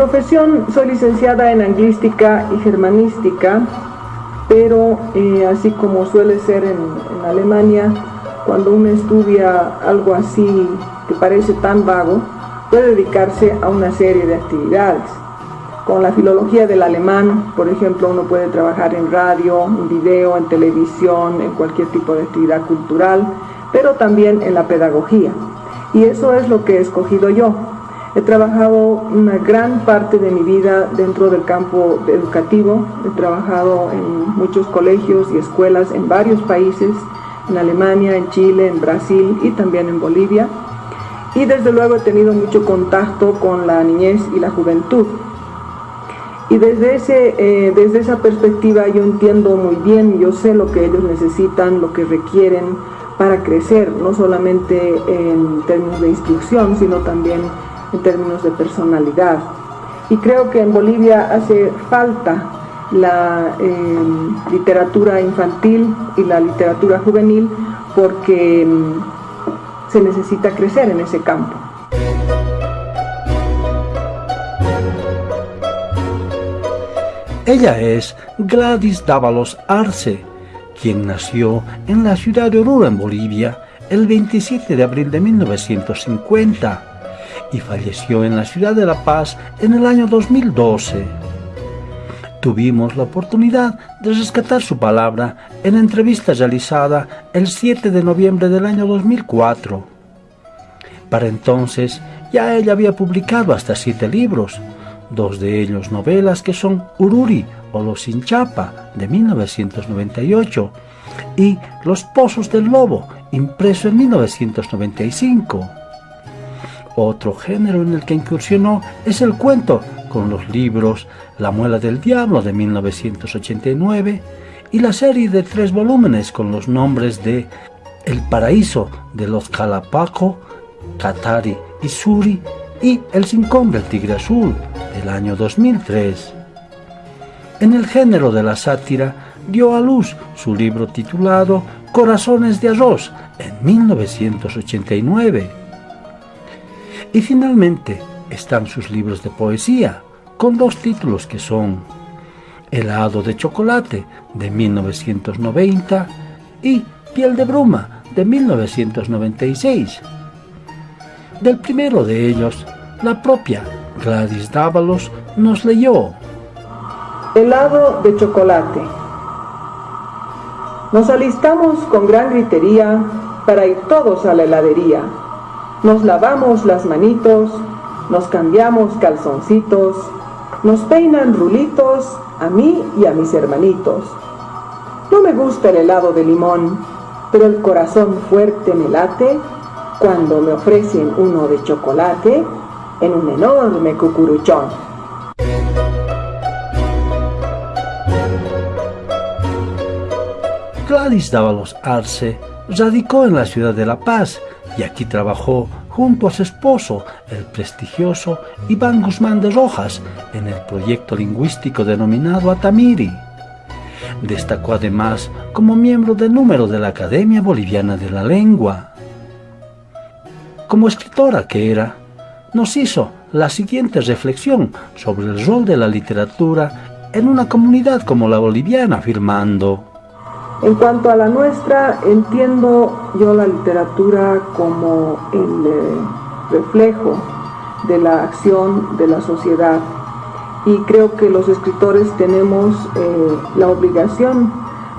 profesión soy licenciada en anglística y germanística, pero eh, así como suele ser en, en Alemania, cuando uno estudia algo así que parece tan vago, puede dedicarse a una serie de actividades. Con la filología del alemán, por ejemplo, uno puede trabajar en radio, en video, en televisión, en cualquier tipo de actividad cultural, pero también en la pedagogía. Y eso es lo que he escogido yo. He trabajado una gran parte de mi vida dentro del campo educativo. He trabajado en muchos colegios y escuelas en varios países, en Alemania, en Chile, en Brasil y también en Bolivia. Y desde luego he tenido mucho contacto con la niñez y la juventud. Y desde, ese, eh, desde esa perspectiva yo entiendo muy bien, yo sé lo que ellos necesitan, lo que requieren para crecer, no solamente en términos de instrucción, sino también en términos de personalidad. Y creo que en Bolivia hace falta la eh, literatura infantil y la literatura juvenil porque mm, se necesita crecer en ese campo. Ella es Gladys Dávalos Arce, quien nació en la ciudad de Oruro, en Bolivia, el 27 de abril de 1950 y falleció en la ciudad de La Paz en el año 2012. Tuvimos la oportunidad de rescatar su palabra en entrevista realizada el 7 de noviembre del año 2004. Para entonces ya ella había publicado hasta siete libros, dos de ellos novelas que son Ururi o Los Sin Chapa de 1998 y Los Pozos del Lobo, impreso en 1995. Otro género en el que incursionó es el cuento, con los libros La Muela del Diablo de 1989 y la serie de tres volúmenes con los nombres de El Paraíso de los Calapaco, Katari y Suri y El Cincón del Tigre Azul del año 2003. En el género de la sátira dio a luz su libro titulado Corazones de Arroz en 1989. Y finalmente están sus libros de poesía, con dos títulos que son Helado de chocolate de 1990 y Piel de bruma de 1996. Del primero de ellos, la propia Gladys Dávalos nos leyó. Helado de chocolate. Nos alistamos con gran gritería para ir todos a la heladería. Nos lavamos las manitos, nos cambiamos calzoncitos, nos peinan rulitos a mí y a mis hermanitos. No me gusta el helado de limón, pero el corazón fuerte me late cuando me ofrecen uno de chocolate en un enorme cucuruchón. Gladys Dávalos Arce radicó en la ciudad de La Paz y aquí trabajó junto a su esposo, el prestigioso Iván Guzmán de Rojas, en el proyecto lingüístico denominado Atamiri. Destacó además como miembro de número de la Academia Boliviana de la Lengua como escritora que era, nos hizo la siguiente reflexión sobre el rol de la literatura en una comunidad como la boliviana, afirmando En cuanto a la nuestra, entiendo yo la literatura como el eh, reflejo de la acción de la sociedad y creo que los escritores tenemos eh, la obligación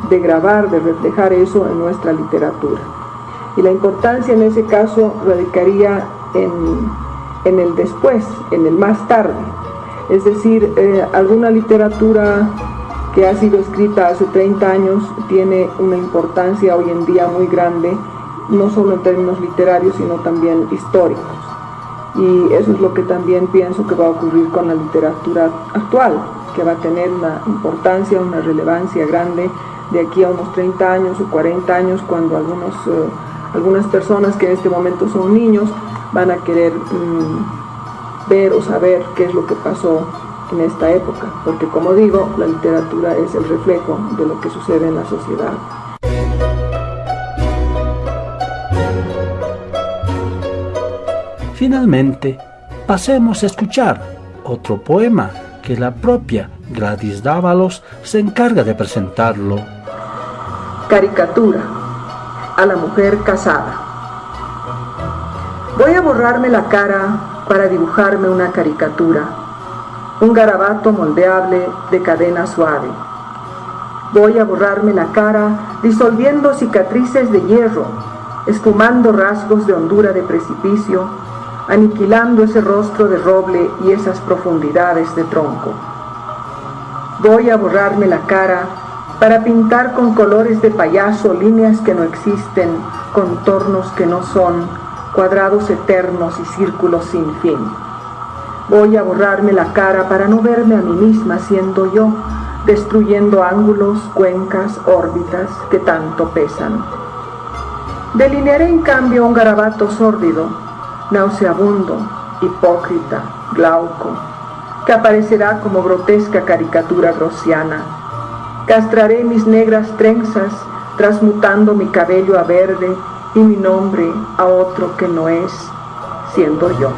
de grabar, de reflejar eso en nuestra literatura y la importancia en ese caso radicaría en, el después, en el más tarde. Es decir, eh, alguna literatura que ha sido escrita hace 30 años tiene una importancia hoy en día muy grande, no solo en términos literarios, sino también históricos. Y eso es lo que también pienso que va a ocurrir con la literatura actual, que va a tener una importancia, una relevancia grande de aquí a unos 30 años o 40 años, cuando algunos... Eh, algunas personas que en este momento son niños van a querer mm, ver o saber qué es lo que pasó en esta época, porque como digo, la literatura es el reflejo de lo que sucede en la sociedad. Finalmente, pasemos a escuchar otro poema que la propia Gladys Dávalos se encarga de presentarlo. Caricatura a la mujer casada. Voy a borrarme la cara para dibujarme una caricatura, un garabato moldeable de cadena suave. Voy a borrarme la cara disolviendo cicatrices de hierro, esfumando rasgos de hondura de precipicio, aniquilando ese rostro de roble y esas profundidades de tronco. Voy a borrarme la cara para pintar con colores de payaso líneas que no existen, contornos que no son, cuadrados eternos y círculos sin fin. Voy a borrarme la cara para no verme a mí misma siendo yo, destruyendo ángulos, cuencas, órbitas que tanto pesan. Delinearé en cambio un garabato sórdido, nauseabundo, hipócrita, glauco, que aparecerá como grotesca caricatura grosiana. Castraré mis negras trenzas, transmutando mi cabello a verde y mi nombre a otro que no es, siendo yo.